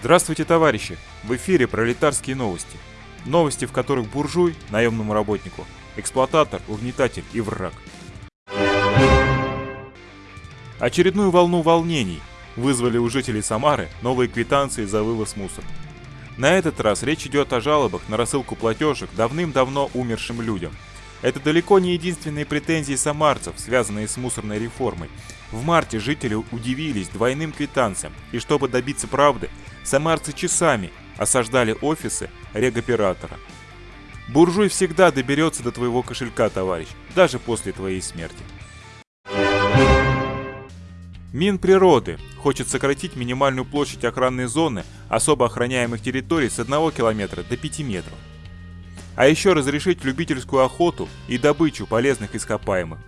Здравствуйте, товарищи! В эфире пролетарские новости. Новости, в которых буржуй, наемному работнику, эксплуататор, угнетатель и враг. Очередную волну волнений вызвали у жителей Самары новые квитанции за вывоз мусора. На этот раз речь идет о жалобах на рассылку платежек давным-давно умершим людям. Это далеко не единственные претензии самарцев, связанные с мусорной реформой. В марте жители удивились двойным квитанциям, и чтобы добиться правды, самарцы часами осаждали офисы регоператора. Буржуй всегда доберется до твоего кошелька, товарищ, даже после твоей смерти. Минприроды хочет сократить минимальную площадь охранной зоны особо охраняемых территорий с 1 километра до 5 метров. А еще разрешить любительскую охоту и добычу полезных ископаемых.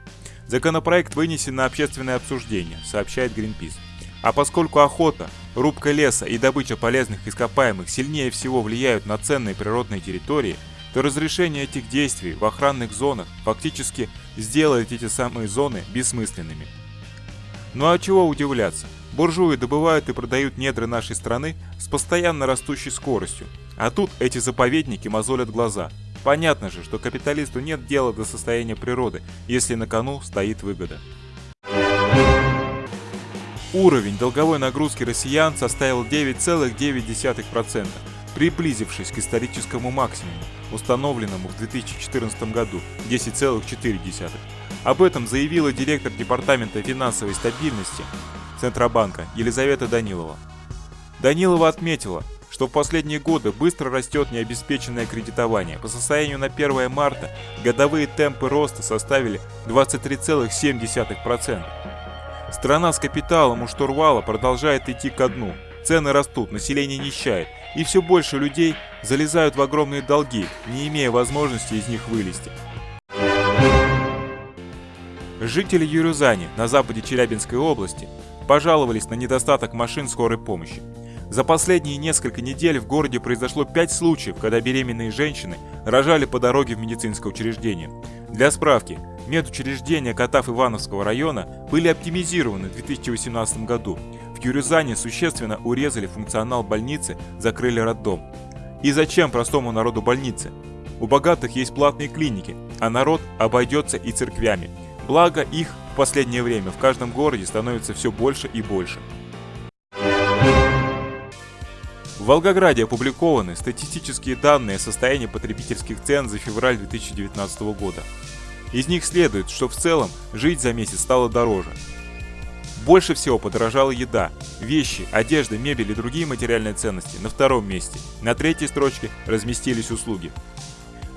Законопроект вынесен на общественное обсуждение, сообщает Greenpeace. А поскольку охота, рубка леса и добыча полезных ископаемых сильнее всего влияют на ценные природные территории, то разрешение этих действий в охранных зонах фактически сделает эти самые зоны бессмысленными. Ну а чего удивляться? Буржуи добывают и продают недры нашей страны с постоянно растущей скоростью. А тут эти заповедники мозолят глаза. Понятно же, что капиталисту нет дела до состояния природы, если на кону стоит выгода. Уровень долговой нагрузки россиян составил 9,9%, приблизившись к историческому максимуму, установленному в 2014 году 10,4%. Об этом заявила директор Департамента финансовой стабильности Центробанка Елизавета Данилова. Данилова отметила, что в последние годы быстро растет необеспеченное кредитование. По состоянию на 1 марта годовые темпы роста составили 23,7%. Страна с капиталом у штурвала продолжает идти ко дну. Цены растут, население нищает, и все больше людей залезают в огромные долги, не имея возможности из них вылезти. Жители Юрюзани на западе Челябинской области пожаловались на недостаток машин скорой помощи. За последние несколько недель в городе произошло 5 случаев, когда беременные женщины рожали по дороге в медицинское учреждение. Для справки, медучреждения Катав Ивановского района были оптимизированы в 2018 году. В Юрюзане существенно урезали функционал больницы, закрыли роддом. И зачем простому народу больницы? У богатых есть платные клиники, а народ обойдется и церквями – Благо их в последнее время в каждом городе становится все больше и больше. В Волгограде опубликованы статистические данные о состоянии потребительских цен за февраль 2019 года. Из них следует, что в целом жить за месяц стало дороже. Больше всего подорожала еда, вещи, одежда, мебель и другие материальные ценности на втором месте. На третьей строчке разместились услуги.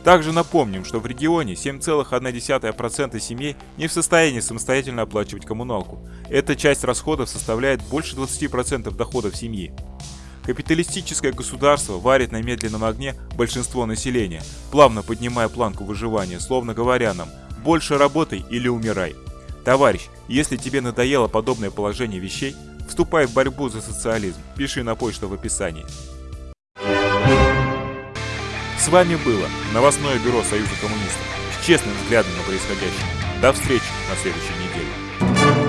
Также напомним, что в регионе 7,1% семей не в состоянии самостоятельно оплачивать коммуналку. Эта часть расходов составляет больше 20% доходов семьи. Капиталистическое государство варит на медленном огне большинство населения, плавно поднимая планку выживания, словно говоря нам «больше работай или умирай». Товарищ, если тебе надоело подобное положение вещей, вступай в борьбу за социализм, пиши на почту в описании. С вами было новостное бюро Союза коммунистов с честным взглядом на происходящее. До встречи на следующей неделе.